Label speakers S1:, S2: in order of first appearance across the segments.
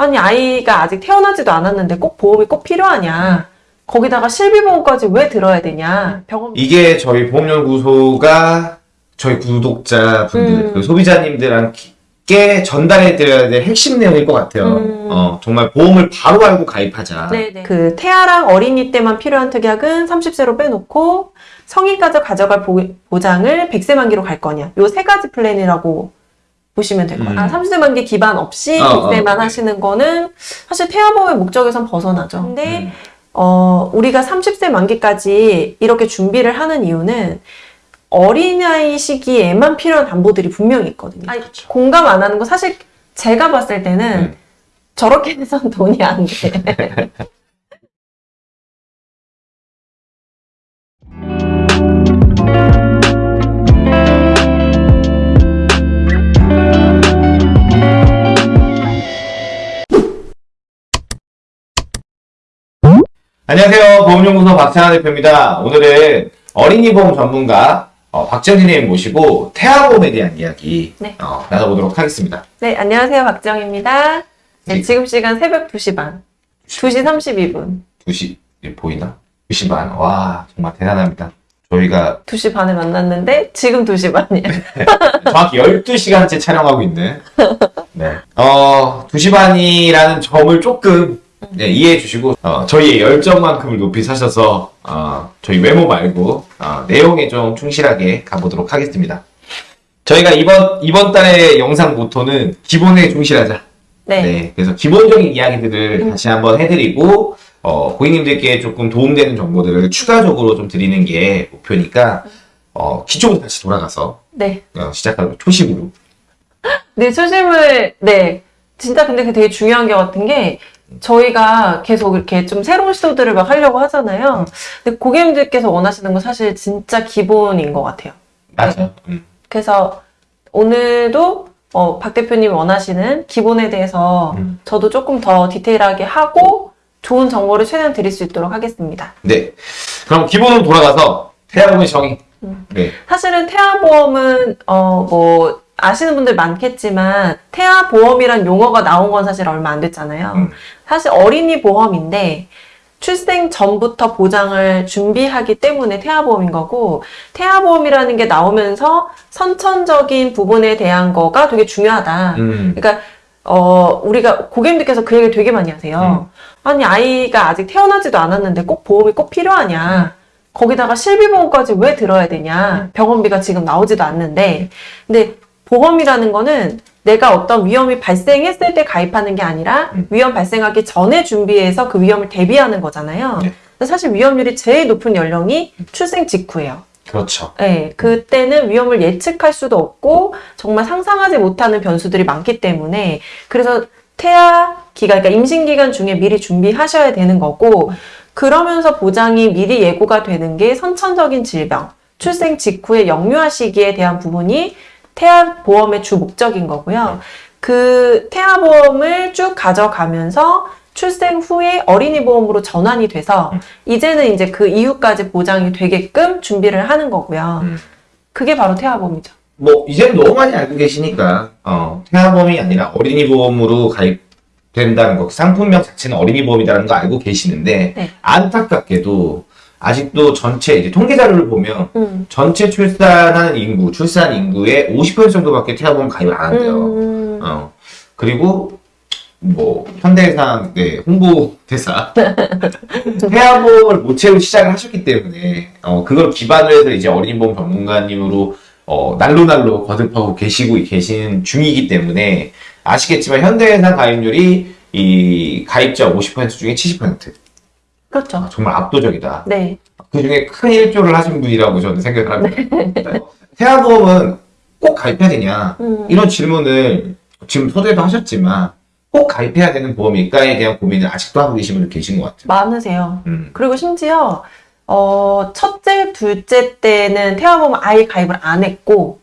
S1: 아니 아이가 아직 태어나지도 않았는데 꼭 보험이 꼭 필요하냐? 거기다가 실비보험까지 왜 들어야 되냐? 병원
S2: 이게 저희 보험연구소가 저희 구독자분들,
S1: 음.
S2: 그 소비자님들께 전달해 드려야 될 핵심 내용일 것 같아요.
S1: 음.
S2: 어, 정말 보험을 바로 알고 가입하자.
S1: 네네. 그 태아랑 어린이 때만 필요한 특약은 30세로 빼놓고 성인까지 가져갈 보, 보장을 100세 만기로 갈 거냐. 요 세 가지 플랜이라고 보시면 될 거예요.
S2: 음.
S1: 아, 30세 만기 기반 없이
S2: 어,
S1: 100세만
S2: 어.
S1: 하시는 거는 사실 태아보험의 목적에선 벗어나죠. 근데
S2: 음.
S1: 어, 우리가 30세 만기까지 이렇게 준비를 하는 이유는 어린아이 시기에만 필요한 담보들이 분명히 있거든요. 아니, 공감 안 하는 거 사실 제가 봤을 때는
S2: 음.
S1: 저렇게 해선 돈이 안 돼.
S2: 안녕하세요. 보험연구소 박찬하 대표입니다. 오늘은 어린이 보험 전문가 어, 박정진님 모시고 태아보험에 대한 이야기
S1: 네.
S2: 어, 나눠보도록 하겠습니다.
S1: 네, 안녕하세요. 박정입니다. 네,
S2: 네.
S1: 지금 시간 새벽 2시 반. 2시 32분.
S2: 2시 보이나? 2시 반. 와 정말 대단합니다. 저희가
S1: 2시 반에 만났는데 지금 2시 반이에요.
S2: 정확히 12시간째 촬영하고 있는 네. 어, 2시 반이라는 점을 조금 네, 이해해 주시고 어, 저희의 열정만큼을 높이 사셔서 어, 저희 외모 말고 어, 내용에 좀 충실하게 가보도록 하겠습니다. 저희가 이번 이번 달의 영상 모토는 기본에 충실하자.
S1: 네.
S2: 네, 그래서 기본적인 이야기들을 다시 한번 해드리고 어, 고객님들께 조금 도움되는 정보들을 추가적으로 좀 드리는 게 목표니까 어, 기초부터 다시 돌아가서
S1: 네.
S2: 어, 시작하고 초심으로
S1: 네, 초심을, 네. 진짜 근데 그게 되게 중요한 게 같은 게 저희가 계속 이렇게 좀 새로운 시도들을 막 하려고 하잖아요. 근데 고객님들께서 원하시는 건 사실 진짜 기본인 것 같아요.
S2: 맞아. 음.
S1: 그래서 오늘도 어, 박 대표님 원하시는 기본에 대해서
S2: 음.
S1: 저도 조금 더 디테일하게 하고 좋은 정보를 최대한 드릴 수 있도록 하겠습니다.
S2: 네. 그럼 기본으로 돌아가서 태아보험의 정의.
S1: 음.
S2: 네.
S1: 사실은 태아보험은 어 뭐 아시는 분들 많겠지만 태아보험이란 용어가 나온 건 사실 얼마 안 됐잖아요.
S2: 음.
S1: 사실 어린이 보험인데 출생 전부터 보장을 준비하기 때문에 태아보험인 거고 태아보험이라는 게 나오면서 선천적인 부분에 대한 거가 되게 중요하다.
S2: 음.
S1: 그러니까 어 우리가 고객님들께서 그 얘기를 되게 많이 하세요. 아니 아이가 아직 태어나지도 않았는데 꼭 보험이 꼭 필요하냐? 거기다가 실비보험까지 왜 들어야 되냐? 병원비가 지금 나오지도 않는데. 근데 보험이라는 거는 내가 어떤 위험이 발생했을 때 가입하는 게 아니라
S2: 음.
S1: 위험 발생하기 전에 준비해서 그 위험을 대비하는 거잖아요.
S2: 네.
S1: 사실 위험률이 제일 높은 연령이 출생 직후예요.
S2: 그렇죠.
S1: 네, 그때는 위험을 예측할 수도 없고 정말 상상하지 못하는 변수들이 많기 때문에 그래서 태아 기간, 그러니까 임신 기간 중에 미리 준비하셔야 되는 거고 그러면서 보장이 미리 예고가 되는 게 선천적인 질병, 출생 직후의 영유아 시기에 대한 부분이 태아 보험의 주 목적인 거고요. 그 태아 보험을 쭉 가져가면서 출생 후에 어린이 보험으로 전환이 돼서 이제는 이제 그 이후까지 보장이 되게끔 준비를 하는 거고요.
S2: 음.
S1: 그게 바로 태아 보험이죠.
S2: 뭐 이제는 너무 많이 알고 계시니까 어, 태아보험이 아니라 어린이 보험으로 가입된다는 거 상품명 자체는 어린이 보험이라는 거 알고 계시는데
S1: 네.
S2: 안타깝게도 아직도 전체 이제 통계 자료를 보면
S1: 음.
S2: 전체 출산하는 인구, 출산 인구의 50% 정도밖에 태아보험 가입을 안 한대요.
S1: 음.
S2: 어. 그리고 뭐 현대해상 네, 홍보 대사 태아보험을 못 채우고 시작을 하셨기 때문에 어, 그걸 기반으로 해서 이제 어린이보험 전문가님으로 어, 날로 날로 거듭하고 계시고 계신 중이기 때문에 아시겠지만 현대해상 가입률이 이 가입자 50% 중에 70%
S1: 그렇죠.
S2: 정말 압도적이다.
S1: 네.
S2: 그 중에 큰 일조를 하신 분이라고 저는 생각을 합니다. 태아보험은 꼭 가입해야 되냐?
S1: 음.
S2: 이런 질문을 지금 서두에도 하셨지만 꼭 가입해야 되는 보험일까에 대한 고민을 아직도 하고 계신 분들 계신 것 같아요.
S1: 많으세요.
S2: 음.
S1: 그리고 심지어 어, 첫째, 둘째 때는 태아보험 아예 가입을 안 했고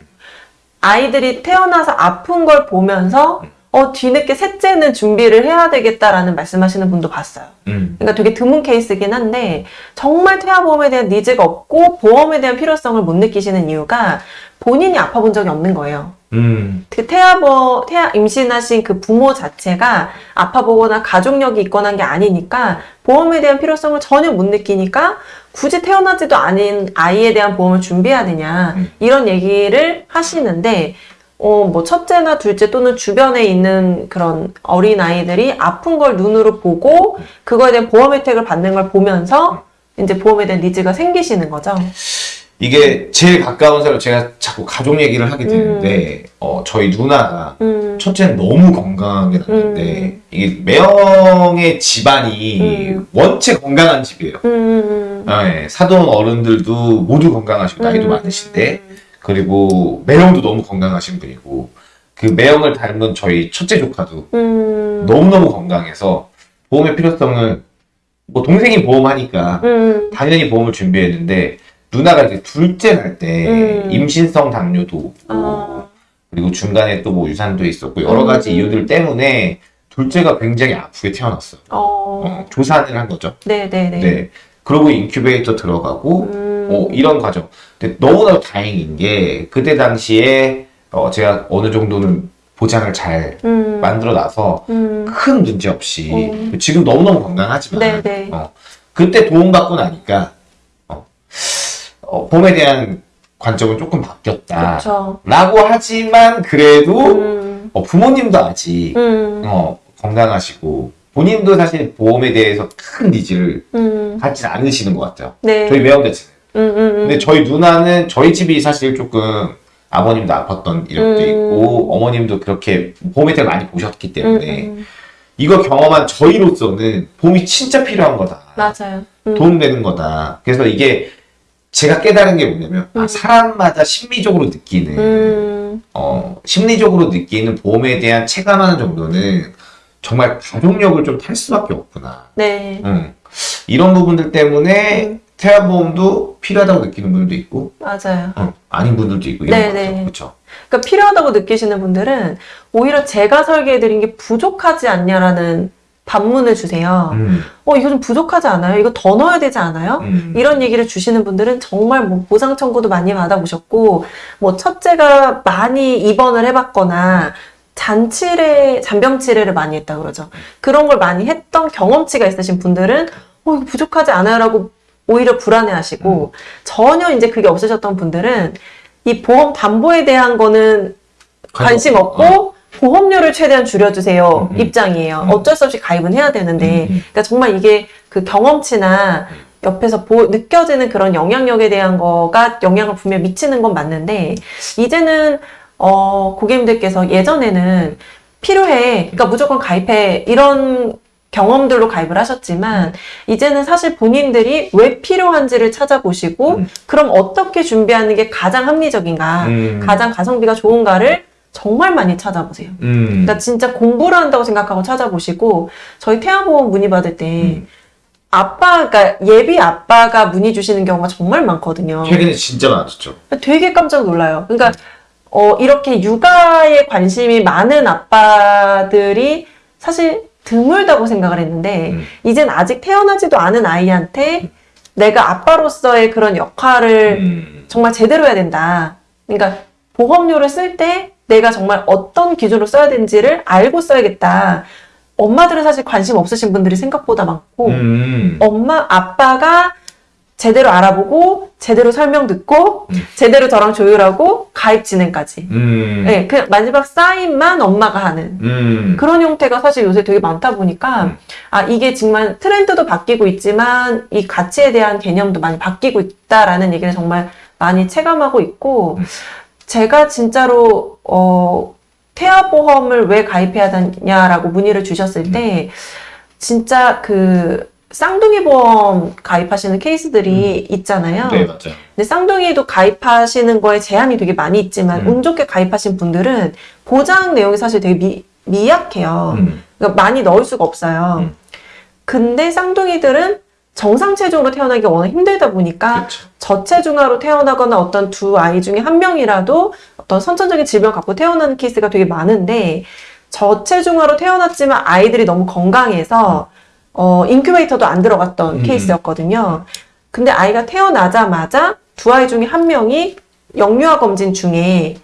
S1: 아이들이 태어나서 아픈 걸 보면서 어, 뒤늦게 셋째는 준비를 해야 되겠다라는 말씀하시는 분도 봤어요.
S2: 음.
S1: 그러니까 되게 드문 케이스긴 한데 정말 태아보험에 대한 니즈가 없고 보험에 대한 필요성을 못 느끼시는 이유가 본인이 아파 본 적이 없는 거예요.
S2: 음.
S1: 그 태아버, 태아 임신하신 그 부모 자체가 아파보거나 가족력이 있거나 한 게 아니니까 보험에 대한 필요성을 전혀 못 느끼니까 굳이 태어나지도 않은 아이에 대한 보험을 준비해야 되냐
S2: 음.
S1: 이런 얘기를 하시는데 어, 뭐 첫째나 둘째 또는 주변에 있는 그런 어린 아이들이 아픈 걸 눈으로 보고 그거에 대한 보험 혜택을 받는 걸 보면서 이제 보험에 대한 니즈가 생기시는 거죠.
S2: 이게 제일 가까운 사람 제가 자꾸 가족 얘기를 하게 되는데 어, 저희 누나가
S1: 음,
S2: 첫째는 너무 건강하게 났는데
S1: 음.
S2: 이게 매형의 집안이
S1: 음.
S2: 원체 건강한 집이에요.
S1: 음,
S2: 아, 예. 사돈 어른들도 모두 건강하시고 나이도
S1: 음.
S2: 많으신데 그리고 매형도 너무 건강하신 분이고 그 매형을 닮은 저희 첫째 조카도
S1: 음,
S2: 너무너무 건강해서 보험의 필요성을 뭐 동생이 보험하니까
S1: 음,
S2: 당연히 보험을 준비했는데 누나가 이제 둘째 날때
S1: 음.
S2: 임신성 당뇨도 오고
S1: 어,
S2: 그리고 중간에 또 뭐 유산도 있었고 여러 가지
S1: 음.
S2: 이유들 때문에 둘째가 굉장히 아프게 태어났어요.
S1: 어,
S2: 어, 조산을 한 거죠.
S1: 네네네.
S2: 네. 그러고 인큐베이터 들어가고
S1: 음,
S2: 어, 이런 과정. 근데 너무나도 다행인 게 그때 당시에 어, 제가 어느 정도는 보장을 잘
S1: 음,
S2: 만들어 놔서
S1: 음,
S2: 큰 문제 없이
S1: 음.
S2: 지금 너무너무 건강하지만
S1: 네네.
S2: 어, 그때 도움 받고 나니까 어, 어, 보험에 대한 관점은 조금 바뀌었다.
S1: 그렇죠.
S2: 라고 하지만 그래도
S1: 음,
S2: 어, 부모님도 아직
S1: 음,
S2: 어, 건강하시고 본인도 사실 보험에 대해서 큰 needs를
S1: 음,
S2: 갖지 않으시는 것 같아요.
S1: 네.
S2: 저희 매형 자체는.
S1: 음, 음, 음.
S2: 근데 저희 누나는 저희 집이 사실 조금 아버님도 아팠던 이력도
S1: 음.
S2: 있고 어머님도 그렇게 보험 혜택을 많이 보셨기 때문에
S1: 음, 음,
S2: 이거 경험한 저희로서는 보험이 진짜 필요한 거다.
S1: 맞아요. 음,
S2: 도움되는 거다. 그래서 이게 제가 깨달은 게 뭐냐면 아,
S1: 음.
S2: 사람마다 심리적으로 느끼는
S1: 음,
S2: 어, 심리적으로 느끼는 보험에 대한 체감하는 정도는 정말 가족력을 좀 탈 수밖에 없구나.
S1: 네.
S2: 음. 이런 부분들 때문에
S1: 음.
S2: 태아보험도 필요하다고 느끼는 분들도 있고
S1: 맞아요.
S2: 어, 아닌 분들도 있고 이런
S1: 네,
S2: 거죠.
S1: 네.
S2: 그렇죠.
S1: 그러니까 필요하다고 느끼시는 분들은 오히려 제가 설계해드린 게 부족하지 않냐라는 반문을 주세요.
S2: 음,
S1: 어, 이거 좀 부족하지 않아요? 이거 더 넣어야 되지 않아요?
S2: 음.
S1: 이런 얘기를 주시는 분들은 정말 뭐 보상 청구도 많이 받아보셨고, 뭐 첫째가 많이 입원을 해봤거나, 잔치례, 잔병치레를 많이 했다 그러죠. 그런 걸 많이 했던 경험치가 있으신 분들은, 어, 이거 부족하지 않아요? 라고 오히려 불안해 하시고, 전혀 이제 그게 없으셨던 분들은, 이 보험 담보에 대한 거는 관심
S2: 어.
S1: 없고, 보험료를 최대한 줄여주세요.
S2: 음, 음.
S1: 입장이에요.
S2: 음.
S1: 어쩔 수 없이 가입은 해야 되는데,
S2: 음, 음.
S1: 그러니까 정말 이게 그 경험치나 옆에서 보, 느껴지는 그런 영향력에 대한 거가 영향을 분명 미치는 건 맞는데 이제는 어, 고객님들께서 예전에는 필요해, 그러니까 무조건 가입해 이런 경험들로 가입을 하셨지만 이제는 사실 본인들이 왜 필요한지를 찾아보시고
S2: 음.
S1: 그럼 어떻게 준비하는 게 가장 합리적인가,
S2: 음.
S1: 가장 가성비가 좋은가를 정말 많이 찾아보세요.
S2: 음.
S1: 그러니까 진짜 공부를 한다고 생각하고 찾아보시고 저희 태아보험 문의 받을 때
S2: 음.
S1: 아빠가 예비 아빠가 문의 주시는 경우가 정말 많거든요.
S2: 최근에 진짜 많았죠.
S1: 되게 깜짝 놀라요. 그러니까 어, 이렇게 육아에 관심이 많은 아빠들이 사실 드물다고 생각을 했는데
S2: 음.
S1: 이젠 아직 태어나지도 않은 아이한테 내가 아빠로서의 그런 역할을
S2: 음.
S1: 정말 제대로 해야 된다. 그러니까 보험료를 쓸 때 내가 정말 어떤 기준으로 써야 되는지를 알고 써야겠다. 엄마들은 사실 관심 없으신 분들이 생각보다 많고
S2: 음.
S1: 엄마 아빠가 제대로 알아보고 제대로 설명 듣고
S2: 음.
S1: 제대로 저랑 조율하고 가입 진행까지.
S2: 음.
S1: 네, 그 마지막 사인만 엄마가 하는
S2: 음.
S1: 그런 형태가 사실 요새 되게 많다 보니까
S2: 음.
S1: 아 이게 정말 트렌드도 바뀌고 있지만 이 가치에 대한 개념도 많이 바뀌고 있다라는 얘기를 정말 많이 체감하고 있고
S2: 음.
S1: 제가 진짜로 어 태아보험을 왜 가입해야 되냐라고 문의를 주셨을 때 진짜 그 쌍둥이 보험 가입하시는 케이스들이 있잖아요.
S2: 네, 맞아요.
S1: 근데 쌍둥이도 가입하시는 거에 제한이 되게 많이 있지만
S2: 음.
S1: 운 좋게 가입하신 분들은 보장 내용이 사실 되게 미, 미약해요.
S2: 음.
S1: 그러니까 많이 넣을 수가 없어요.
S2: 음.
S1: 근데 쌍둥이들은 정상 체중으로 태어나기가 워낙 힘들다 보니까
S2: 그렇죠.
S1: 저체중아로 태어나거나 어떤 두 아이 중에 한 명이라도 어떤 선천적인 질병 갖고 태어나는 케이스가 되게 많은데 저체중아로 태어났지만 아이들이 너무 건강해서 어, 인큐베이터도 안 들어갔던
S2: 음.
S1: 케이스였거든요. 근데 아이가 태어나자마자 두 아이 중에 한 명이 영유아 검진 중에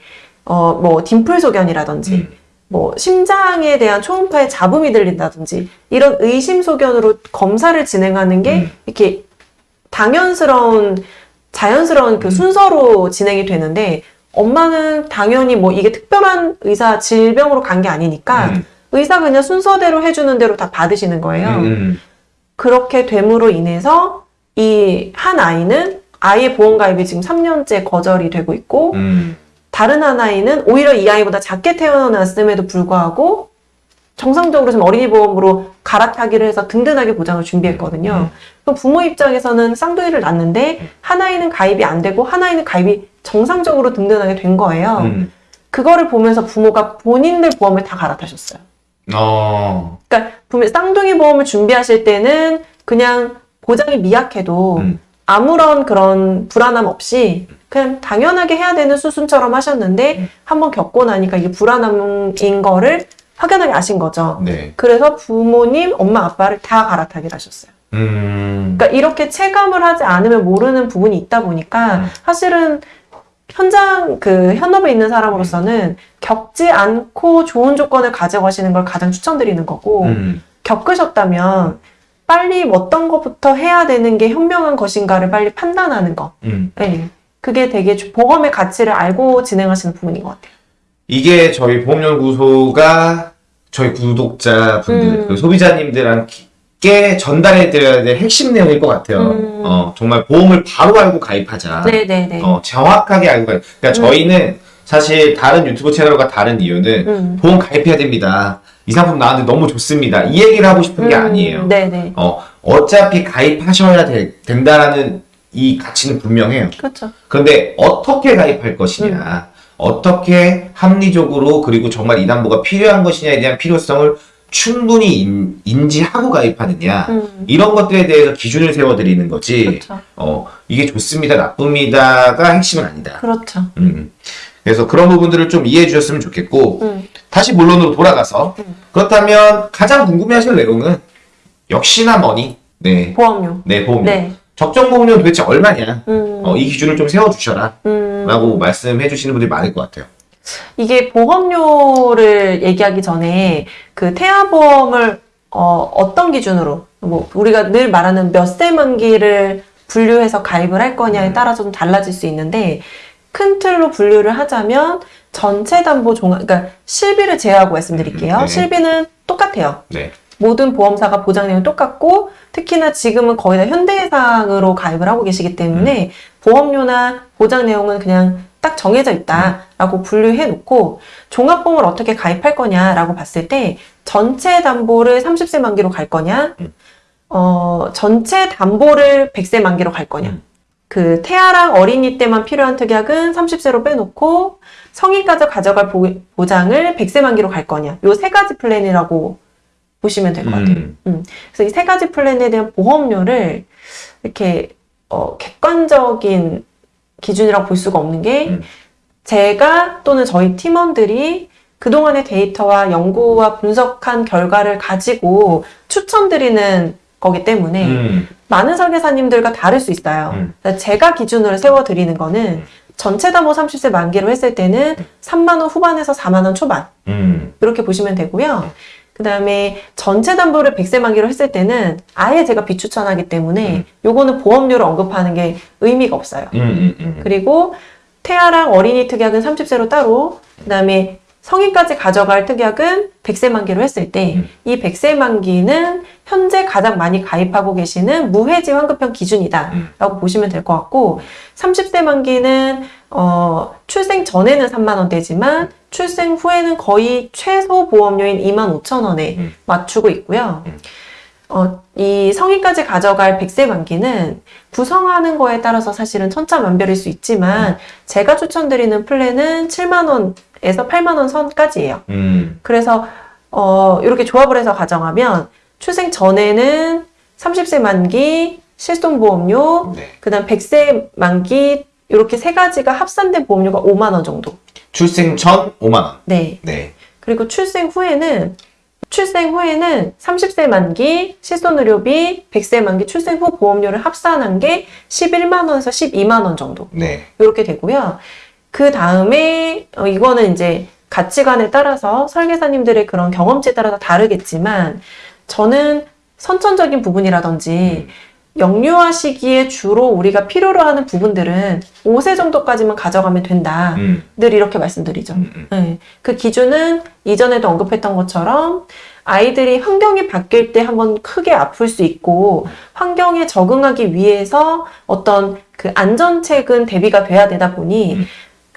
S1: 어 뭐 딤플 소견이라든지
S2: 음.
S1: 뭐 심장에 대한 초음파에 잡음이 들린다든지 이런 의심 소견으로 검사를 진행하는 게
S2: 음.
S1: 이렇게 당연스러운 자연스러운 그
S2: 음.
S1: 순서로 진행이 되는데 엄마는 당연히 뭐 이게 특별한 의사 질병으로 간 게 아니니까
S2: 음.
S1: 의사가 그냥 순서대로 해주는 대로 다 받으시는 거예요.
S2: 음.
S1: 그렇게 됨으로 인해서 이 한 아이는 아이의 보험가입이 지금 3년째 거절이 되고 있고
S2: 음.
S1: 다른 한 아이는 오히려 이 아이보다 작게 태어났음에도 불구하고 정상적으로 지금 어린이 보험으로 갈아타기를 해서 든든하게 보장을 준비했거든요. 그럼 부모 입장에서는 쌍둥이를 낳는데 한 아이는 가입이 안 되고 한 아이는 가입이 정상적으로 든든하게 된 거예요.
S2: 음.
S1: 그거를 보면서 부모가 본인들 보험을 다 갈아타셨어요.
S2: 어.
S1: 그러니까 분명 쌍둥이 보험을 준비하실 때는 그냥 보장이 미약해도
S2: 음.
S1: 아무런 그런 불안함 없이 그냥 당연하게 해야 되는 수순처럼 하셨는데 한번 겪고 나니까 이게 불안함인 거를 확연하게 아신 거죠.
S2: 네.
S1: 그래서 부모님, 엄마, 아빠를 다 갈아타기를 하셨어요.
S2: 음.
S1: 그러니까 이렇게 체감을 하지 않으면 모르는 부분이 있다 보니까
S2: 음.
S1: 사실은 현장 그 현업에 있는 사람으로서는 겪지 않고 좋은 조건을 가져가시는 걸 가장 추천드리는 거고
S2: 음.
S1: 겪으셨다면 빨리 어떤 것부터 해야 되는 게 현명한 것인가를 빨리 판단하는 거.
S2: 음.
S1: 네. 그게 되게 주- 보험의 가치를 알고 진행하시는 부분인 것 같아요.
S2: 이게 저희 보험연구소가 저희 구독자분들,
S1: 음.
S2: 그 소비자님들 께 전달해 드려야 될 핵심 내용일 것 같아요.
S1: 음.
S2: 어, 정말 보험을 바로 알고 가입하자.
S1: 네네네.
S2: 어, 정확하게 알고 가입. 그러니까
S1: 음.
S2: 저희는 사실 다른 유튜브 채널과 다른 이유는
S1: 음.
S2: 보험 가입해야 됩니다. 이 상품 나한테 너무 좋습니다. 이 얘기를 하고 싶은 게
S1: 음,
S2: 아니에요.
S1: 네네.
S2: 어, 어차피 가입하셔야 되- 된다라는 이 가치는 분명해요.
S1: 그렇죠.
S2: 그런데 어떻게 가입할 것이냐,
S1: 음.
S2: 어떻게 합리적으로 그리고 정말 이 담보가 필요한 것이냐에 대한 필요성을 충분히 인, 인지하고 가입하느냐
S1: 음.
S2: 이런 것들에 대해서 기준을 세워드리는 거지.
S1: 그렇죠.
S2: 어 이게 좋습니다, 나쁩니다가 핵심은 아니다.
S1: 그렇죠.
S2: 음. 그래서 그런 부분들을 좀 이해해 주셨으면 좋겠고
S1: 음.
S2: 다시 본론으로 돌아가서
S1: 음.
S2: 그렇다면 가장 궁금해하실 내용은 역시나 머니, 네,
S1: 보험료.
S2: 네 보험료.
S1: 네.
S2: 적정 보험료는 도대체 얼마냐?
S1: 음.
S2: 어, 이 기준을 좀 세워주셔라.
S1: 음.
S2: 라고 말씀해 주시는 분들이 많을 것 같아요.
S1: 이게 보험료를 얘기하기 전에 그 태아보험을 어, 어떤 기준으로 뭐 우리가 늘 말하는 몇세 만기를 분류해서 가입을 할 거냐에
S2: 음.
S1: 따라서 좀 달라질 수 있는데 큰 틀로 분류를 하자면 전체 담보 종합 그러니까 실비를 제외하고 말씀드릴게요.
S2: 음, 네.
S1: 실비는 똑같아요.
S2: 네.
S1: 모든 보험사가 보장 내용이 똑같고 특히나 지금은 거의 다 현대해상으로 가입을 하고 계시기 때문에 보험료나 보장 내용은 그냥 딱 정해져 있다라고 분류해 놓고 종합보험을 어떻게 가입할 거냐라고 봤을 때 전체 담보를 30세 만기로 갈 거냐
S2: 음.
S1: 어 전체 담보를 100세 만기로 갈 거냐
S2: 음.
S1: 그 태아랑 어린이 때만 필요한 특약은 30세로 빼놓고 성인까지 가져갈 보, 보장을 100세 만기로 갈 거냐 요 세 가지 플랜이라고 보시면 될 것 같아요.
S2: 음.
S1: 그래서 이 세 가지 플랜에 대한 보험료를 이렇게 어, 객관적인 기준이라고 볼 수가 없는 게
S2: 음.
S1: 제가 또는 저희 팀원들이 그동안의 데이터와 연구와 분석한 결과를 가지고 추천드리는 거기 때문에
S2: 음.
S1: 많은 설계사님들과 다를 수 있어요.
S2: 음.
S1: 제가 기준으로 세워드리는 거는 전체 담보 30세 만기로 했을 때는 3만 원 후반에서 4만 원 초반
S2: 음.
S1: 이렇게 보시면 되고요. 그 다음에 전체 담보를 100세 만기로 했을 때는 아예 제가 비추천하기 때문에
S2: 음.
S1: 요거는 보험료를 언급하는 게 의미가 없어요.
S2: 음. 음. 음.
S1: 그리고 태아랑 어린이 특약은 30세로 따로, 그 다음에 성인까지 가져갈 특약은 100세 만기로 했을 때,
S2: 음.
S1: 이 100세 만기는 현재 가장 많이 가입하고 계시는 무해지 환급형 기준이다.
S2: 음.
S1: 라고 보시면 될 것 같고, 30세 만기는, 어, 출생 전에는 3만 원대지만, 출생 후에는 거의 최소 보험료인 2만 5천 원에
S2: 음.
S1: 맞추고 있고요.
S2: 음.
S1: 어, 이 성인까지 가져갈 100세 만기는 구성하는 거에 따라서 사실은 천차만별일 수 있지만 제가 추천드리는 플랜은 7만 원에서 8만 원 선까지예요.
S2: 음.
S1: 그래서 어, 이렇게 조합을 해서 가정하면 출생 전에는 30세 만기 실손보험료,
S2: 네.
S1: 그 다음 100세 만기 이렇게 세 가지가 합산된 보험료가 5만 원 정도.
S2: 출생 전 5만 원.
S1: 네.
S2: 네.
S1: 그리고 출생 후에는 출생 후에는 30세 만기 실손의료비, 100세 만기 출생 후 보험료를 합산한 게 11만 원에서 12만 원 정도
S2: 네.
S1: 이렇게 되고요. 그 다음에 어, 이거는 이제 가치관에 따라서 설계사님들의 그런 경험치에 따라서 다르겠지만 저는 선천적인 부분이라든지 영유아 시기에 주로 우리가 필요로 하는 부분들은 5세 정도까지만 가져가면 된다.
S2: 음,
S1: 늘 이렇게 말씀드리죠.
S2: 음, 음.
S1: 네. 그 기준은 이전에도 언급했던 것처럼 아이들이 환경이 바뀔 때 한번 크게 아플 수 있고 환경에 적응하기 위해서 어떤 그 안전책은 대비가 돼야 되다 보니
S2: 음.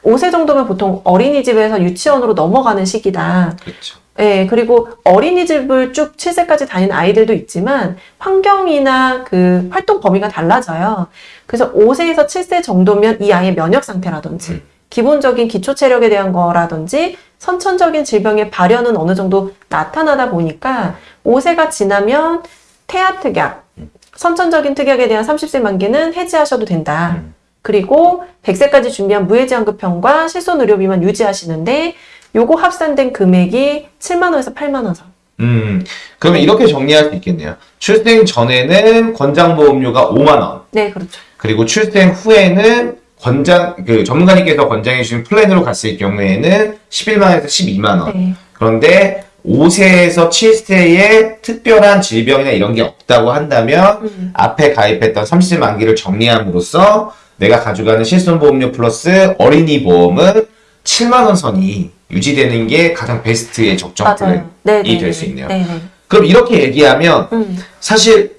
S1: 5세 정도면 보통 어린이집에서 유치원으로 넘어가는 시기다.
S2: 그렇죠.
S1: 예, 그리고 어린이집을 쭉 7세까지 다니는 아이들도 있지만 환경이나 그 활동 범위가 달라져요. 그래서 5세에서 7세 정도면 이 아이의 면역 상태라든지
S2: 음.
S1: 기본적인 기초 체력에 대한 거라든지 선천적인 질병의 발현은 어느 정도 나타나다 보니까 5세가 지나면 태아 특약, 선천적인 특약에 대한 30세 만기는 해지하셔도 된다.
S2: 음.
S1: 그리고 100세까지 준비한 무해지환급형과 실손 의료비만 유지하시는데 요거 합산된 금액이 7만 원에서 8만 원 선.
S2: 음, 그러면 이렇게 정리할 수 있겠네요. 출생 전에는 권장보험료가 5만 원,
S1: 네, 그렇죠.
S2: 그리고 출생 후에는 권장 그 전문가님께서 권장해 주신 플랜으로 갔을 경우에는 11만 원에서 12만 원.
S1: 네.
S2: 그런데 5세에서 7세에 특별한 질병이나 이런 게 없다고 한다면
S1: 음.
S2: 앞에 가입했던 30세 만기를 정리함으로써 내가 가져가는 실손보험료 플러스 어린이 보험은 7만 원 선이 유지되는 게 가장 베스트의 적정
S1: 맞아요. 네, 네,
S2: 될
S1: 네.
S2: 수 있네요.
S1: 네, 네.
S2: 그럼 이렇게 얘기하면
S1: 음.
S2: 사실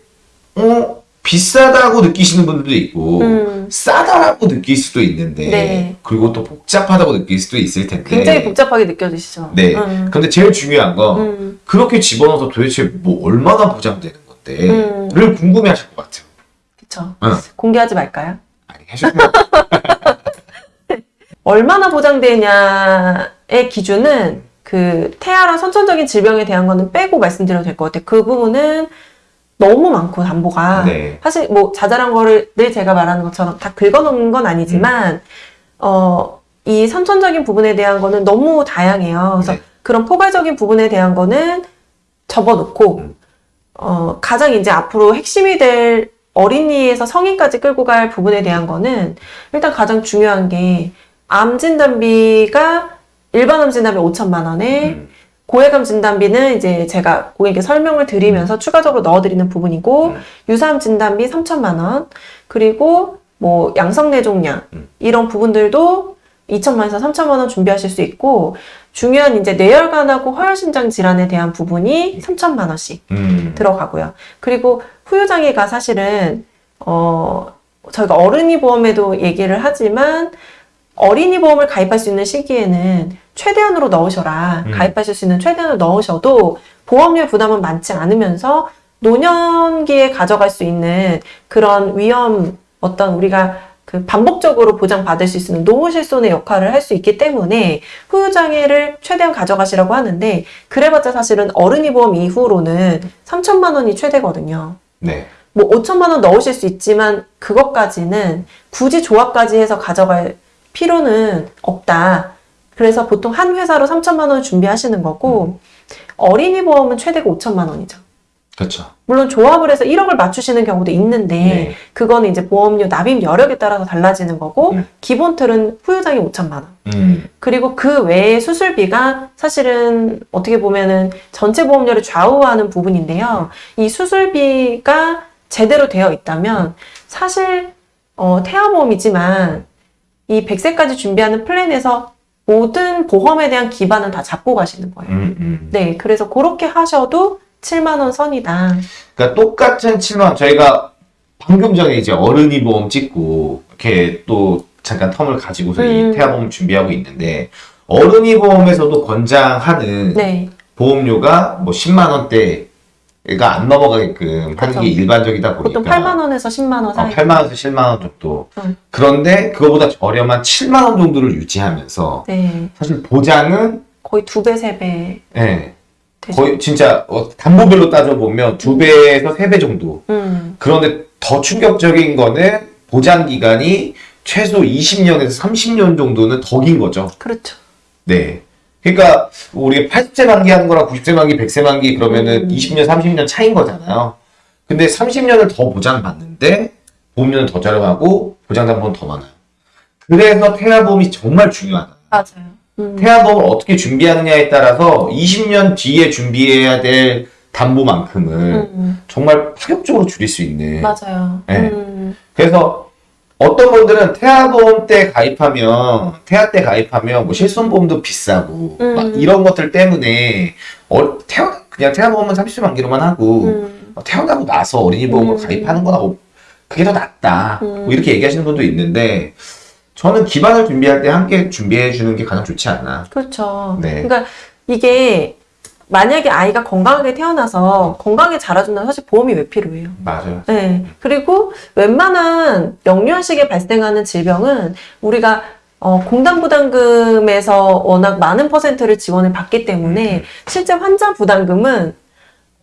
S2: 어 비싸다고 느끼시는 분들도 있고
S1: 음.
S2: 싸다라고 느낄 수도 있는데
S1: 네.
S2: 그리고 또 복잡하다고 느낄 수도 있을 텐데
S1: 굉장히 복잡하게 느껴지시죠.
S2: 네.
S1: 음.
S2: 근데 제일 중요한 건
S1: 음.
S2: 그렇게 집어넣어서 도대체 뭐 얼마나 보장되는 건데
S1: 음.
S2: 를 궁금해하실 것 같아요. 응.
S1: 공개하지 말까요?
S2: 아니 해주세요.
S1: 얼마나 보장되냐의 기준은 그 태아랑 선천적인 질병에 대한 거는 빼고 말씀드려도 될 것 같아요. 그 부분은 너무 많고 담보가
S2: 네.
S1: 사실 뭐 자잘한 거를 늘 제가 말하는 것처럼 다 긁어놓는 건 아니지만
S2: 음.
S1: 어, 이 선천적인 부분에 대한 거는 너무 다양해요. 그래서
S2: 네.
S1: 그런 포괄적인 부분에 대한 거는 접어놓고
S2: 음.
S1: 어, 가장 이제 앞으로 핵심이 될 어린이에서 성인까지 끌고 갈 부분에 대한 거는 일단 가장 중요한 게 암 진단비가 일반 암 진단비 5천만 원에
S2: 음.
S1: 고해감 진단비는 이제 제가 고객님께 설명을 드리면서 추가적으로 넣어드리는 부분이고
S2: 음.
S1: 유사암 진단비 3천만 원 그리고 뭐 양성내종량
S2: 음.
S1: 이런 부분들도 2천만 원에서 3천만 원 준비하실 수 있고 중요한 이제 뇌혈관하고 허혈심장 질환에 대한 부분이 3천만 원씩
S2: 음.
S1: 들어가고요. 그리고 후유장애가 사실은 어 저희가 어린이 보험에도 얘기를 하지만 어린이 보험을 가입할 수 있는 시기에는 최대한으로 넣으셔라.
S2: 음.
S1: 가입하실 수 있는 최대한으로 넣으셔도 보험료 부담은 많지 않으면서 노년기에 가져갈 수 있는 그런 위험 어떤 우리가 그 반복적으로 보장받을 수 있는 노후 실손의 역할을 할 수 있기 때문에 후유장애를 최대한 가져가시라고 하는데 그래봤자 사실은 어른이 보험 이후로는 3천만 원이 최대거든요.
S2: 네.
S1: 뭐 5천만 원 넣으실 수 있지만 그것까지는 굳이 조합까지 해서 가져갈 필요는 없다. 그래서 보통 한 회사로 3천만 원 준비하시는 거고 어린이 보험은 최대가 5천만 원이죠.
S2: 그렇죠.
S1: 물론 조합을 해서 1억을 맞추시는 경우도 있는데
S2: 네.
S1: 그거는 이제 보험료 납입 여력에 따라서 달라지는 거고
S2: 음.
S1: 기본 틀은 후유장이 5천만 원.
S2: 음.
S1: 그리고 그 외에 수술비가 사실은 어떻게 보면은 전체 보험료를 좌우하는 부분인데요. 이 수술비가 제대로 되어 있다면 사실 어, 태아보험이지만 이 100세까지 준비하는 플랜에서 모든 보험에 대한 기반은 다 잡고 가시는 거예요.
S2: 음. 음.
S1: 네, 그래서 그렇게 하셔도 7만 원 선이다.
S2: 그러니까 똑같은 7만 원 저희가 방금 전에 이제 어른이 보험 찍고 이렇게 또 잠깐 텀을 가지고서
S1: 음.
S2: 이 태아보험 준비하고 있는데 어른이 보험에서도 권장하는
S1: 네,
S2: 보험료가 뭐 10만 원대 가안 넘어가게끔 하는
S1: 그쵸.
S2: 게 일반적이다 보니까
S1: 보통 8만 원에서 10만 원
S2: 어,
S1: 사이.
S2: 8만 원에서 10만 원 정도.
S1: 음.
S2: 그런데 그거보다 저렴한 7만 원 정도를 유지하면서
S1: 네,
S2: 사실 보장은
S1: 거의 두 배, 세 배.
S2: 예,
S1: 되죠.
S2: 거의 진짜 어, 담보별로 따져보면 두 배에서 세 배 정도.
S1: 음,
S2: 그런데 더 충격적인 거는 보장 기간이 최소 20년에서 30년 정도는 더 긴 거죠.
S1: 그렇죠.
S2: 네. 그러니까 우리가 80세 만기하는 거랑 90세 만기, 100세 만기 그러면은
S1: 음.
S2: 20년, 30년 차인 거잖아요. 근데 30년을 더 보장받는데 보험료는 더 저렴하고 보장 담보는 더 많아요. 그래서 태아보험이 정말 중요하다.
S1: 맞아요. 음.
S2: 태아보험을 어떻게 준비하느냐에 따라서 20년 뒤에 준비해야 될 담보만큼을
S1: 음,
S2: 정말 파격적으로 줄일 수 있는.
S1: 맞아요.
S2: 네.
S1: 음,
S2: 그래서 어떤 분들은 태아보험 때 가입하면 태아 때 가입하면 뭐 실손보험도 비싸고
S1: 음.
S2: 막 이런 것들 때문에 어, 태어 그냥 태아보험은 30세 만기로만 하고
S1: 음,
S2: 어, 태어나고 나서 어린이 보험으로
S1: 음.
S2: 가입하는 거나 뭐 그게 더 낫다
S1: 음.
S2: 뭐 이렇게 얘기하시는 분도 있는데 저는 기반을 준비할 때 함께 준비해 주는 게 가장 좋지 않나.
S1: 그렇죠.
S2: 네.
S1: 그러니까 이게 만약에 아이가 건강하게 태어나서 건강하게 자라준다면 사실 보험이 왜 필요해요?
S2: 맞아요.
S1: 네. 그리고 웬만한 영유아 시기에 발생하는 질병은 우리가 어, 공단 부담금에서 워낙 많은 퍼센트를 지원을 받기 때문에 실제 환자 부담금은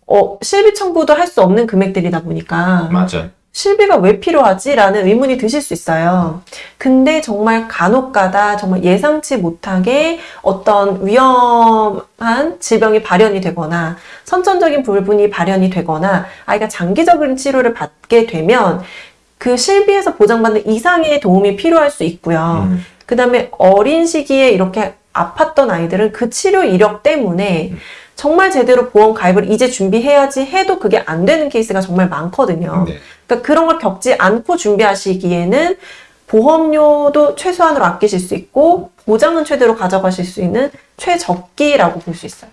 S1: 어, 실비 청구도 할 수 없는 금액들이다 보니까
S2: 맞아요.
S1: 실비가 왜 필요하지? 라는 의문이 드실 수 있어요. 근데 정말 간혹 가다 정말 예상치 못하게 어떤 위험한 질병이 발현이 되거나 선천적인 불분이 발현이 되거나 아이가 장기적인 치료를 받게 되면 그 실비에서 보장받는 이상의 도움이 필요할 수 있고요.
S2: 음.
S1: 그 다음에 어린 시기에 이렇게 아팠던 아이들은 그 치료 이력 때문에 정말 제대로 보험 가입을 이제 준비해야지 해도 그게 안 되는 케이스가 정말 많거든요.
S2: 네.
S1: 그러니까 그런 걸 겪지 않고 준비하시기에는 보험료도 최소한으로 아끼실 수 있고 보장은 최대로 가져가실 수 있는 최적기라고 볼 수 있어요.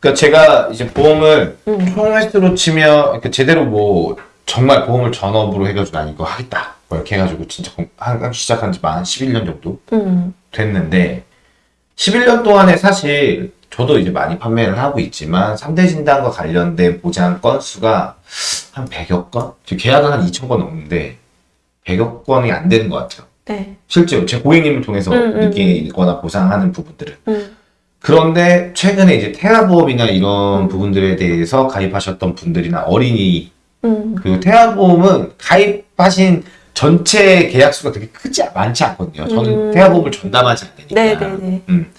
S2: 그러니까 제가 이제 보험을
S1: 음.
S2: 총횟수로 치면 이렇게 제대로 뭐 정말 보험을 전업으로 해가지고 난 이거 하겠다 뭐 이렇게 해가지고 진짜 공- 한 시작한 지만 11년 정도
S1: 음,
S2: 됐는데 11년 동안에 사실 저도 이제 많이 판매를 하고 있지만 3대 진단과 관련된 보장 건수가 한 100여 건? 지금 계약은 한 2천 건 넘는데 100여 건이 안 되는 것 같아요.
S1: 네.
S2: 실제로 제 고객님을 통해서
S1: 음, 음,
S2: 느끼거나 보상하는 부분들은.
S1: 음,
S2: 그런데 최근에 이제 태아보험이나 이런
S1: 음.
S2: 부분들에 대해서 가입하셨던 분들이나 어린이
S1: 음,
S2: 그리고 태아보험은 가입하신 전체 계약수가 되게 크지 않- 많지 않거든요. 저는
S1: 음.
S2: 태아보험을 전담하지 않으니까.
S1: 네, 네, 네.
S2: 음.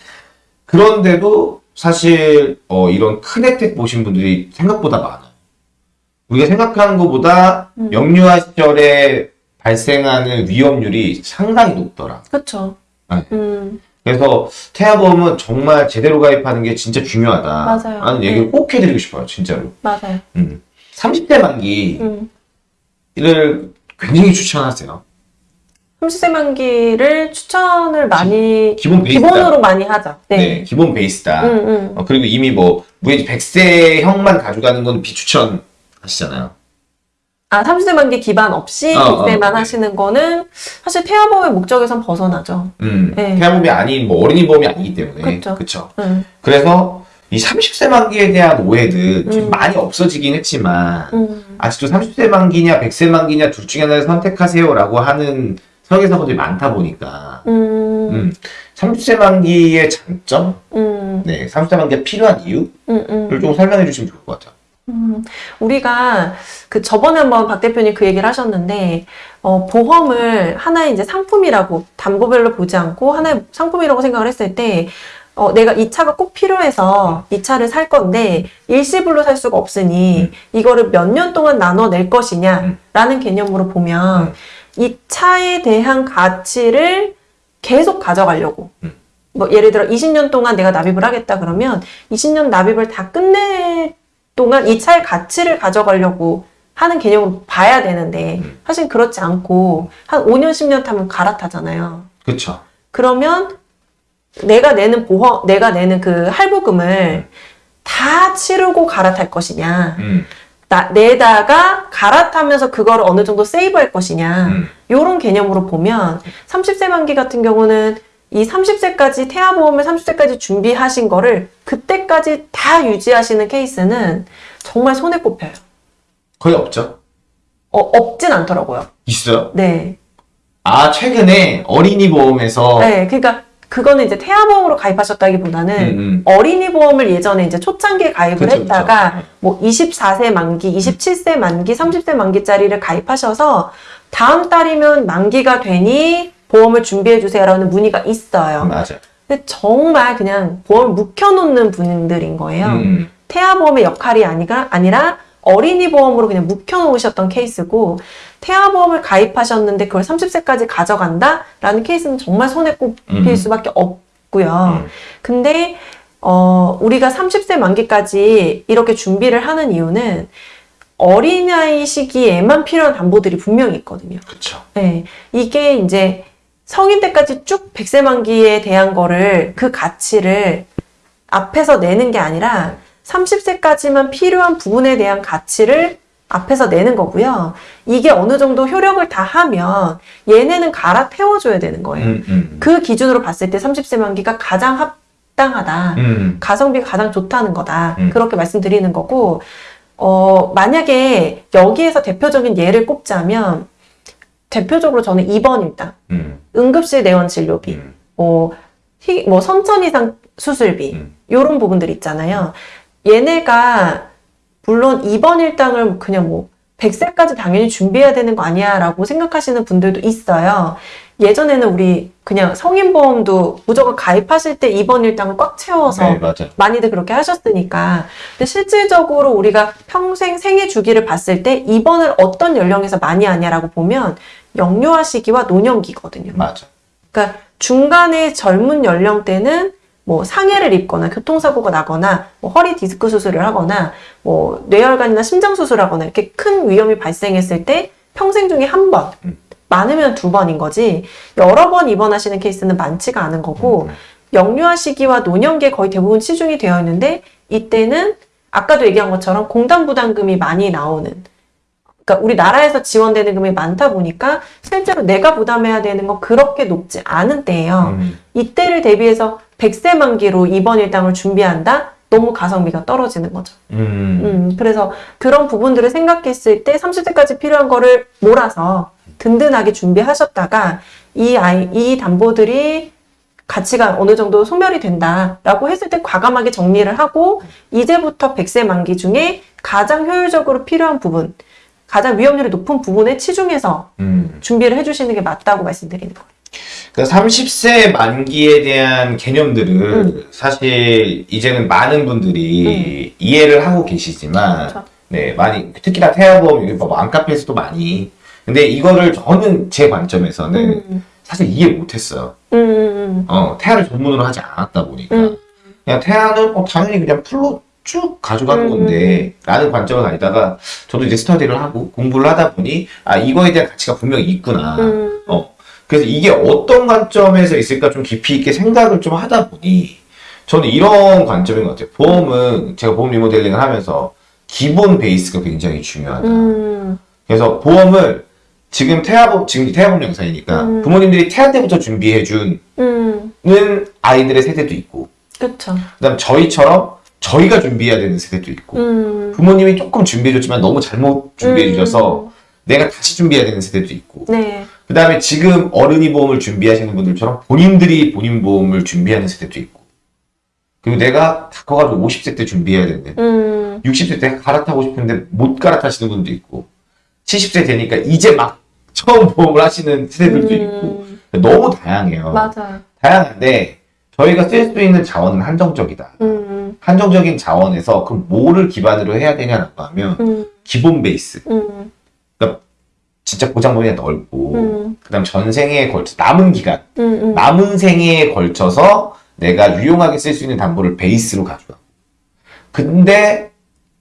S2: 그런데도 사실 어, 이런 큰 혜택 보신 분들이 생각보다 많아요. 우리가 생각하는 것보다
S1: 음.
S2: 영유아 시절에 발생하는 위험률이 상당히 높더라.
S1: 그렇죠.
S2: 네.
S1: 음,
S2: 그래서 태아보험은 정말 제대로 가입하는 게 진짜 중요하다.
S1: 맞아요.
S2: 라는 얘기를
S1: 네.
S2: 꼭 해드리고 싶어요, 진짜로.
S1: 맞아요.
S2: 음. 30대 만기를
S1: 음.
S2: 굉장히 추천하세요.
S1: 30세 만기를 추천을 많이
S2: 기본 베이스다.
S1: 기본으로 많이 하죠.
S2: 네.
S1: 네.
S2: 기본 베이스다.
S1: 음, 음.
S2: 어, 그리고 이미 뭐, 무해지 100세형만 가져가는 건 비추천 하시잖아요.
S1: 아, 30세 만기 기반 없이
S2: 어,
S1: 100세만
S2: 어, 네.
S1: 하시는 거는 사실 태아보험의 목적에선 벗어나죠.
S2: 음.
S1: 네.
S2: 태아보험이 아닌 뭐 어린이 보험이 아니기 때문에.
S1: 그쵸.
S2: 그쵸.
S1: 음,
S2: 그래서 이 30세 만기에 대한 오해들 좀
S1: 음.
S2: 많이 없어지긴 했지만,
S1: 음,
S2: 아직도 30세 만기냐 100세 만기냐 둘 중에 하나를 선택하세요라고 하는 설계사분들이 많다 보니까.
S1: 음,
S2: 음, 30세 만기의 장점,
S1: 음,
S2: 네, 30세 만기가 필요한 이유를
S1: 음, 음.
S2: 좀 설명해 주시면 좋을 것 같아요.
S1: 음, 우리가 그 저번에 한번 박 대표님 그 얘기를 하셨는데, 어, 보험을 하나의 이제 상품이라고 담보별로 보지 않고 하나의 상품이라고 생각을 했을 때, 어, 내가 이 차가 꼭 필요해서 이 차를 살 건데 일시불로 살 수가 없으니 이거를 몇 년 동안 나눠 낼 것이냐라는 개념으로 보면
S2: 음.
S1: 이 차에 대한 가치를 계속 가져가려고.
S2: 음.
S1: 뭐 예를 들어 20년 동안 내가 납입을 하겠다 그러면 20년 납입을 다 끝낼 동안 이 차의 가치를 가져가려고 하는 개념으로 봐야 되는데
S2: 음.
S1: 사실 그렇지 않고 한 5년 10년 타면 갈아타잖아요.
S2: 그렇죠.
S1: 그러면 내가 내는 보험, 내가 내는 그 할부금을 다 치르고 갈아탈 것이냐,
S2: 음,
S1: 나, 내다가 갈아타면서 그거를 어느 정도 세이브할 것이냐,
S2: 음.
S1: 요런 개념으로 보면 30세 만기 같은 경우는 이 30세까지 태아보험을 30세까지 준비하신 거를 그때까지 다 유지하시는 케이스는 정말 손에 꼽혀요.
S2: 거의 없죠.
S1: 어, 없진 않더라고요.
S2: 있어요?
S1: 네.
S2: 아 최근에 어린이 보험에서
S1: 네. 그러니까 그거는 이제 태아보험으로 가입하셨다기보다는
S2: 음, 음.
S1: 어린이 보험을 예전에 이제 초창기에 가입을
S2: 그쵸,
S1: 했다가
S2: 그쵸.
S1: 뭐 24세 만기, 27세 만기, 30세 만기짜리를 가입하셔서 다음 달이면 만기가 되니 보험을 준비해 주세요라는 문의가 있어요.
S2: 맞아.
S1: 근데 정말 그냥 보험을 묵혀놓는 분들인 거예요.
S2: 음,
S1: 태아보험의 역할이 아니라, 아니라 어린이 보험으로 그냥 묵혀놓으셨던 케이스고 태아보험을 가입하셨는데 그걸 30세까지 가져간다라는 케이스는 정말 손에 꼽힐
S2: 음.
S1: 수밖에 없고요.
S2: 음.
S1: 근데 어, 우리가 30세 만기까지 이렇게 준비를 하는 이유는 어린아이 시기에만 필요한 담보들이 분명히 있거든요.
S2: 그쵸.
S1: 네. 이게 이제 성인 때까지 쭉 100세 만기에 대한 거를 그 가치를 앞에서 내는 게 아니라 30세까지만 필요한 부분에 대한 가치를 앞에서 내는 거고요. 이게 어느 정도 효력을 다 하면 얘네는 갈아태워줘야 되는 거예요.
S2: 음, 음.
S1: 그 기준으로 봤을 때 30세 만기가 가장 합당하다.
S2: 음.
S1: 가성비가 가장 좋다는 거다.
S2: 음.
S1: 그렇게 말씀드리는 거고, 어, 만약에 여기에서 대표적인 예를 꼽자면, 대표적으로 저는 2번 일단,
S2: 음.
S1: 응급실 내원 진료비,
S2: 음.
S1: 뭐, 희- 뭐 선천 이상 수술비,
S2: 음.
S1: 요런 부분들 있잖아요. 얘네가, 물론 2번 일당을 그냥 뭐, 100세까지 당연히 준비해야 되는 거 아니야 라고 생각하시는 분들도 있어요. 예전에는 우리 그냥 성인보험도 무조건 가입하실 때 2번 일당을 꽉 채워서
S2: 네.
S1: 많이들 그렇게 하셨으니까. 근데 실질적으로 우리가 평생 생애 주기를 봤을 때 입원을 어떤 연령에서 많이 하냐라고 보면 영유아 시기와 노년기거든요.
S2: 맞아.
S1: 그러니까 중간에 젊은 연령대는 뭐 상해를 입거나 교통사고가 나거나 뭐 허리 디스크 수술을 하거나 뭐 뇌혈관이나 심장 수술하거나 이렇게 큰 위험이 발생했을 때 평생 중에 한 번,
S2: 음.
S1: 많으면 두 번인 거지 여러 번 입원하시는 케이스는 많지가 않은 거고
S2: 음.
S1: 영유아 시기와 노년기에 거의 대부분 치중이 되어 있는데 이때는 아까도 얘기한 것처럼 공단 부담금이 많이 나오는 그러니까 우리나라에서 지원되는 금액이 많다 보니까 실제로 내가 부담해야 되는 건 그렇게 높지 않은 때예요.
S2: 음.
S1: 이때를 대비해서 100세 만기로 입원 일당을 준비한다? 너무 가성비가 떨어지는 거죠.
S2: 음.
S1: 음, 그래서 그런 부분들을 생각했을 때 30세까지 필요한 거를 몰아서 든든하게 준비하셨다가 이 아이, 이 담보들이 가치가 어느 정도 소멸이 된다라고 했을 때 과감하게 정리를 하고 이제부터 100세 만기 중에 가장 효율적으로 필요한 부분, 가장 위험률이 높은 부분에 치중해서
S2: 음.
S1: 준비를 해주시는 게 맞다고 말씀드리는 거예요.
S2: 그러니까 30세 만기에 대한 개념들을
S1: 음.
S2: 사실 이제는 많은 분들이 이해를 하고 계시지만
S1: 그렇죠.
S2: 네 많이 특히나 태아보험 뭐 맘카페에서도 많이 근데 이거를 저는 제 관점에서는
S1: 음,
S2: 사실 이해 못했어요.
S1: 음, 음,
S2: 어 태아를 전문으로 하지 않았다 보니까
S1: 음.
S2: 그냥 태아는 어, 당연히 그냥 풀로 쭉 가져가는
S1: 음,
S2: 건데 라는 관점을 가지다가 저도 이제 스터디를 하고 공부를 하다 보니 아 이거에 대한 가치가 분명히 있구나.
S1: 음,
S2: 어. 그래서 이게 어떤 관점에서 있을까 좀 깊이 있게 생각을 좀 하다 보니 저는 이런 관점인 것 같아요. 보험은 제가 보험 리모델링을 하면서 기본 베이스가 굉장히 중요하다.
S1: 음,
S2: 그래서 보험을 지금 태아보험, 지금 태아보험 영상이니까
S1: 음.
S2: 부모님들이 태아 때부터 준비해주는
S1: 음,
S2: 아이들의 세대도 있고
S1: 그쵸.
S2: 그 다음 저희처럼 저희가 준비해야 되는 세대도 있고
S1: 음,
S2: 부모님이 조금 준비해줬지만 너무 잘못 준비해주셔서 내가 다시 준비해야 되는 세대도 있고
S1: 네.
S2: 그 다음에 지금 어른이 보험을 준비하시는 분들처럼 본인들이 본인 보험을 준비하는 세대도 있고 그리고 내가 다 커가지고 50세 때 준비해야 되는데
S1: 음,
S2: 60세 때 갈아타고 싶은데 못 갈아타시는 분도 있고 70세 되니까 이제 막 처음 보험을 하시는 세대들도 있고
S1: 음,
S2: 너무 다양해요.
S1: 맞아요.
S2: 다양한데 저희가 쓸 수 있는 자원은 한정적이다.
S1: 음,
S2: 한정적인 자원에서 그럼 뭐를 기반으로 해야 되냐라고 하면
S1: 음,
S2: 기본 베이스.
S1: 음,
S2: 진짜 보장 범위가 넓고
S1: 음,
S2: 그다음 전생에 걸쳐 남은 기간.
S1: 음, 음,
S2: 남은 생애에 걸쳐서 내가 유용하게 쓸 수 있는 담보를 베이스로 가져와. 근데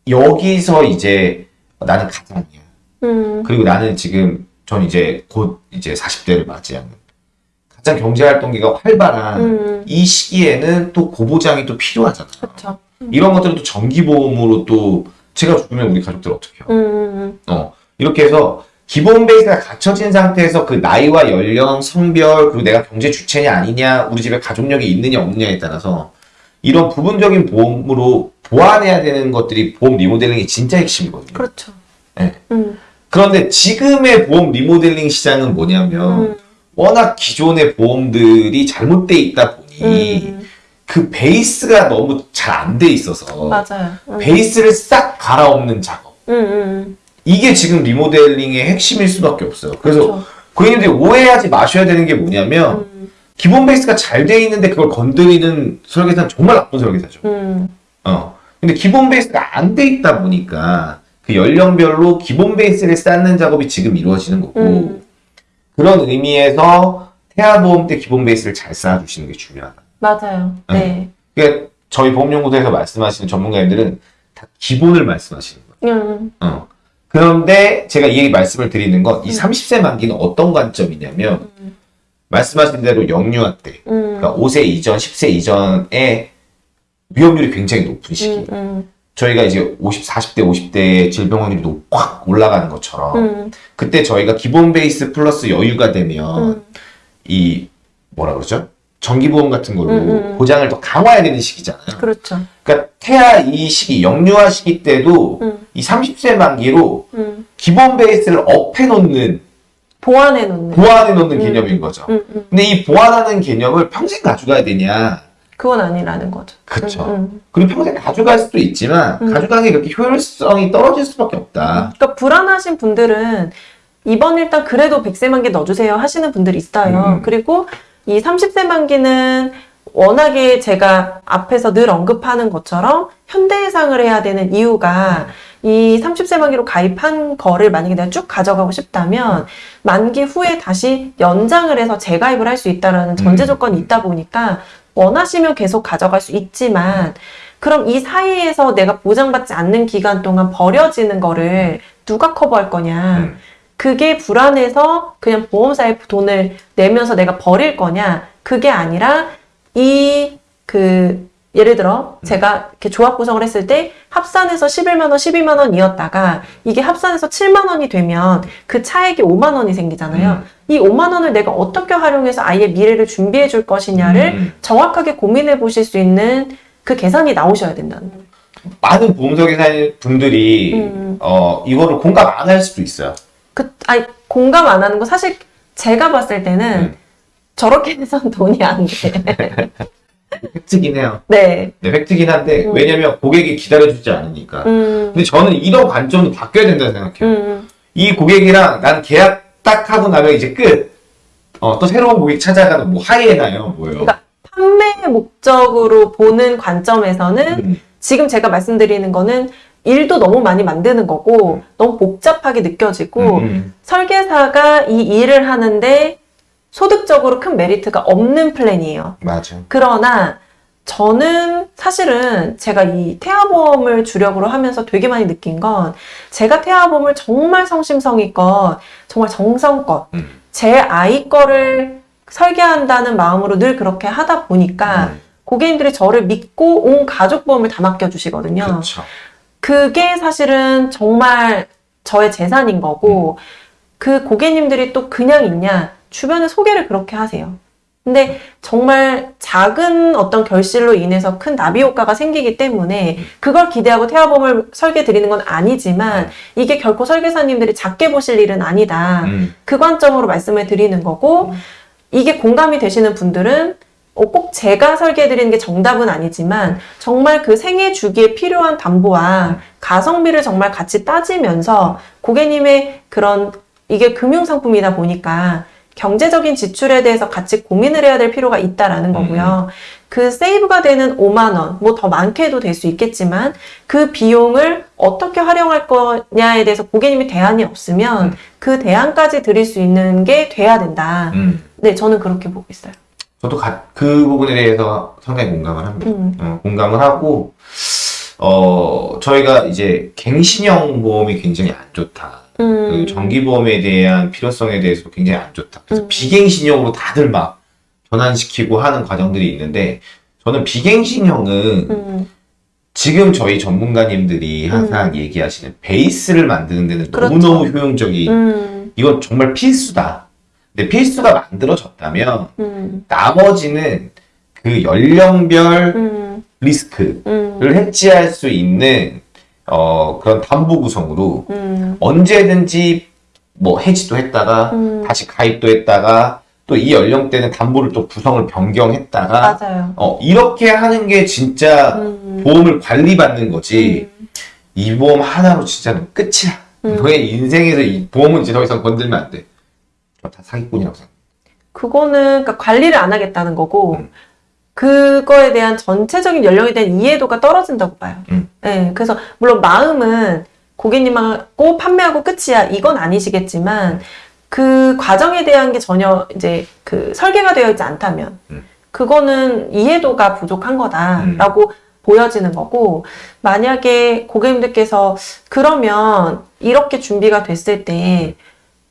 S2: 여기서 이제 나는 가장이야.
S1: 음,
S2: 그리고 나는 지금 전 이제 곧 이제 40대를 맞이하는 가장 경제 활동기가 활발한
S1: 음,
S2: 이 시기에는 또 고보장이 또 필요하잖아.
S1: 그쵸.
S2: 이런 것들은 또 정기보험으로 또 제가 죽으면 우리 가족들 어떻게 해요?
S1: 음,
S2: 어, 이렇게 해서 기본 베이스가 갖춰진 상태에서 그 나이와 연령, 성별, 그리고 내가 경제 주체냐 아니냐, 우리 집에 가족력이 있느냐 없느냐에 따라서 이런 부분적인 보험으로 보완해야 되는 것들이 보험 리모델링이 진짜 핵심이거든요.
S1: 그렇죠.
S2: 네.
S1: 음,
S2: 그런데 지금의 보험 리모델링 시장은 뭐냐면
S1: 음,
S2: 워낙 기존의 보험들이 잘못돼 있다 보니
S1: 음,
S2: 그 베이스가 너무 잘 안 돼 있어서
S1: 맞아요. 음,
S2: 베이스를 싹 갈아엎는 작업.
S1: 음, 음,
S2: 이게 지금 리모델링의 핵심일 수밖에 없어요. 그래서
S1: 그렇죠.
S2: 고객님들이 오해하지 마셔야 되는 게 뭐냐면
S1: 음,
S2: 기본 베이스가 잘 돼 있는데 그걸 건드리는 설계사는 정말 나쁜 설계사죠.
S1: 음,
S2: 어. 근데 기본 베이스가 안 돼 있다 보니까 그 연령별로 기본 베이스를 쌓는 작업이 지금 이루어지는 거고
S1: 음.
S2: 그런 의미에서 태아보험 때 기본 베이스를 잘 쌓아주시는 게 중요하다.
S1: 맞아요. 네.
S2: 그러니까 저희 보험연구소에서 말씀하시는 전문가님들은 다 기본을 말씀하시는 거예요.
S1: 음.
S2: 어. 그런데 제가 이 얘기 말씀을 드리는 건 이 30세 만기는 어떤 관점이냐면
S1: 음.
S2: 말씀하신 대로 영유아 때
S1: 음.
S2: 그러니까 5세 이전, 10세 이전에 위험률이 굉장히 높은 시기.
S1: 음. 음.
S2: 저희가 이제 50, 40대, 50대 질병 확률이 높- 확 올라가는 것처럼
S1: 음.
S2: 그때 저희가 기본 베이스 플러스 여유가 되면
S1: 음.
S2: 이 뭐라 그러죠? 정기보험 같은 걸로
S1: 음, 음.
S2: 보장을 더 강화해야 되는 시기잖아요.
S1: 그렇죠.
S2: 그러니까 태아 이 시기, 영유아 시기 때도
S1: 음.
S2: 이 30세 만기로
S1: 음.
S2: 기본 베이스를 up해 놓는,
S1: 보완해 놓는.
S2: 보완해 놓는
S1: 음.
S2: 개념인 거죠.
S1: 음. 음.
S2: 근데 이 보완하는 개념을 평생 가져가야 되냐?
S1: 그건 아니라는 거죠.
S2: 그쵸.
S1: 음. 음.
S2: 그리고 평생 가져갈 수도 있지만
S1: 음.
S2: 가져가는 게 그렇게 효율성이 떨어질 수밖에 없다.
S1: 그러니까 불안하신 분들은 이번 일단 그래도 100세 만기 넣어주세요 하시는 분들이 있어요.
S2: 음.
S1: 그리고 이 30세 만기는 워낙에 제가 앞에서 늘 언급하는 것처럼 현대해상을 해야 되는 이유가 이 30세 만기로 가입한 거를 만약에 내가 쭉 가져가고 싶다면 만기 후에 다시 연장을 해서 재가입을 할 수 있다라는 전제
S2: 음.
S1: 조건이 있다 보니까 원하시면 계속 가져갈 수 있지만 그럼 이 사이에서 내가 보장받지 않는 기간 동안 버려지는 거를 누가 커버할 거냐.
S2: 음.
S1: 그게 불안해서 그냥 보험사에 돈을 내면서 내가 버릴 거냐. 그게 아니라 이그 예를 들어 제가 이렇게 조합 구성을 했을 때 합산해서 11만 원, 12만 원 이었다가 이게 합산해서 7만 원이 되면 그 차액이 5만 원이 생기잖아요.
S2: 음.
S1: 이 5만 원을 내가 어떻게 활용해서 아이의 미래를 준비해 줄 것이냐를
S2: 음.
S1: 정확하게 고민해 보실 수 있는 그 계산이 나오셔야 된다는 거예요.
S2: 많은 보험서 계산 분들이
S1: 음.
S2: 어 이거를 공감 안 할 수도 있어요.
S1: 그, 아니, 공감 안 하는 거 사실 제가 봤을 때는
S2: 음.
S1: 저렇게 해선 돈이 안 돼.
S2: 팩트긴 해요.
S1: 네.
S2: 네, 팩트긴 한데
S1: 음.
S2: 왜냐면 고객이 기다려주지 않으니까.
S1: 음,
S2: 근데 저는 이런 관점도 바뀌어야 된다고 생각해요.
S1: 음,
S2: 이 고객이랑 난 계약 딱 하고 나면 이제 끝. 어, 또 새로운 고객 찾아가는 뭐 하이에나요, 뭐요.
S1: 그러니까 판매 목적으로 보는 관점에서는
S2: 음,
S1: 지금 제가 말씀드리는 거는 일도 너무 많이 만드는 거고 너무 복잡하게 느껴지고
S2: 음,
S1: 설계사가 이 일을 하는데 소득적으로 큰 메리트가 없는 플랜이에요.
S2: 맞아.
S1: 그러나 저는 사실은 제가 이 태아보험을 주력으로 하면서 되게 많이 느낀 건 제가 태아보험을 정말 성심성의껏 정말 정성껏
S2: 음.
S1: 제 아이 거를 설계한다는 마음으로 늘 그렇게 하다 보니까
S2: 음,
S1: 고객님들이 저를 믿고 온 가족 보험을 다 맡겨주시거든요.
S2: 그렇죠.
S1: 그게 사실은 정말 저의 재산인 거고, 그 고객님들이 또 그냥 있냐, 주변에 소개를 그렇게 하세요. 근데 정말 작은 어떤 결실로 인해서 큰 나비 효과가 생기기 때문에 그걸 기대하고 태아보험을 설계 드리는 건 아니지만 이게 결코 설계사님들이 작게 보실 일은 아니다.
S2: 음,
S1: 그 관점으로 말씀을 드리는 거고 이게 공감이 되시는 분들은 어, 꼭 제가 설계해 드리는 게 정답은 아니지만 정말 그 생애 주기에 필요한 담보와 가성비를 정말 같이 따지면서 고객님의 그런 이게 금융 상품이다 보니까 경제적인 지출에 대해서 같이 고민을 해야 될 필요가 있다라는 거고요. 그 세이브가 되는 5만 원, 뭐 더 많게도 될 수 있겠지만 그 비용을 어떻게 활용할 거냐에 대해서 고객님이 대안이 없으면
S2: 음.
S1: 그 대안까지 드릴 수 있는 게 돼야 된다.
S2: 음.
S1: 네, 저는 그렇게 보고 있어요.
S2: 저도 가- 그 부분에 대해서 상당히 공감을 합니다.
S1: 음,
S2: 어, 공감을 하고, 어, 저희가 이제 갱신형 보험이 굉장히 안 좋다.
S1: 음,
S2: 그 정기보험에 대한 필요성에 대해서 굉장히 안 좋다. 그래서
S1: 음.
S2: 비갱신형으로 다들 막 전환시키고 하는 과정들이 있는데, 저는 비갱신형은
S1: 음,
S2: 지금 저희 전문가님들이 항상 얘기하시는 베이스를 만드는 데는
S1: 그렇죠.
S2: 너무너무 효용적이,
S1: 음,
S2: 이건 정말 필수다. 근데 필수가 만들어졌다면,
S1: 음,
S2: 나머지는 그 연령별
S1: 음,
S2: 리스크를
S1: 음,
S2: 해지할 수 있는 어, 그런 담보 구성으로
S1: 음,
S2: 언제든지 뭐 해지도 했다가
S1: 음,
S2: 다시 가입도 했다가 또 이 연령대는 담보를 또 구성을 변경했다가
S1: 맞아요.
S2: 어, 이렇게 하는 게 진짜
S1: 음,
S2: 보험을 관리받는 거지
S1: 음,
S2: 이 보험 하나로 진짜 는 끝이야.
S1: 음.
S2: 너의 인생에서 이 보험은 이제 더 이상 건들면 안 돼. 저다 사기꾼이라고 생각해.
S1: 그거는 그러니까 관리를 안 하겠다는 거고
S2: 음.
S1: 그거에 대한 전체적인 연령에 대한 이해도가 떨어진다고 봐요.
S2: 음.
S1: 네, 그래서 물론 마음은 고객님하고 판매하고 끝이야. 이건 아니시겠지만 그 과정에 대한 게 전혀 이제 그 설계가 되어 있지 않다면
S2: 음.
S1: 그거는 이해도가 부족한 거다라고 보여지는 거고 만약에 고객님들께서 그러면 이렇게 준비가 됐을 때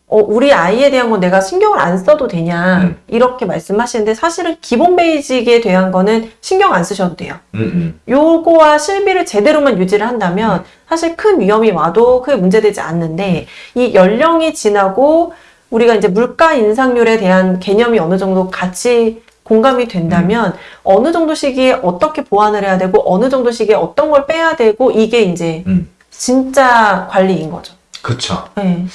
S1: 어, 우리 아이에 대한 건 내가 신경을 안 써도 되냐
S2: 음.
S1: 이렇게 말씀하시는데 사실은 기본 베이직에 대한 거는 신경 안 쓰셔도 돼요.
S2: 음, 음.
S1: 요거와 실비를 제대로만 유지를 한다면 사실 큰 위험이 와도 크게 문제되지 않는데 이 연령이 지나고 우리가 이제 물가 인상률에 대한 개념이 어느 정도 같이 공감이 된다면 어느 정도 시기에 어떻게 보완을 해야 되고 어느 정도 시기에 어떤 걸 빼야 되고 이게 이제
S2: 음.
S1: 진짜 관리인 거죠.
S2: 그쵸.
S1: 네.